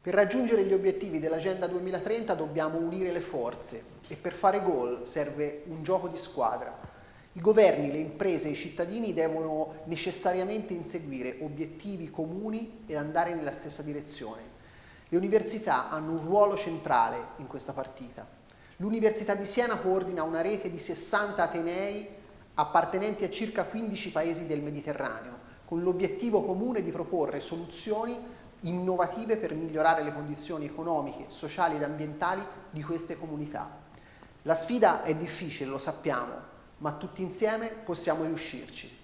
Per raggiungere gli obiettivi dell'Agenda 2030 dobbiamo unire le forze e per fare gol serve un gioco di squadra. I governi, le imprese e i cittadini devono necessariamente inseguire obiettivi comuni e andare nella stessa direzione. Le università hanno un ruolo centrale in questa partita. L'Università di Siena coordina una rete di 60 atenei appartenenti a circa 15 paesi del Mediterraneo, con l'obiettivo comune di proporre soluzioni innovative per migliorare le condizioni economiche, sociali ed ambientali di queste comunità. La sfida è difficile, lo sappiamo, ma tutti insieme possiamo riuscirci.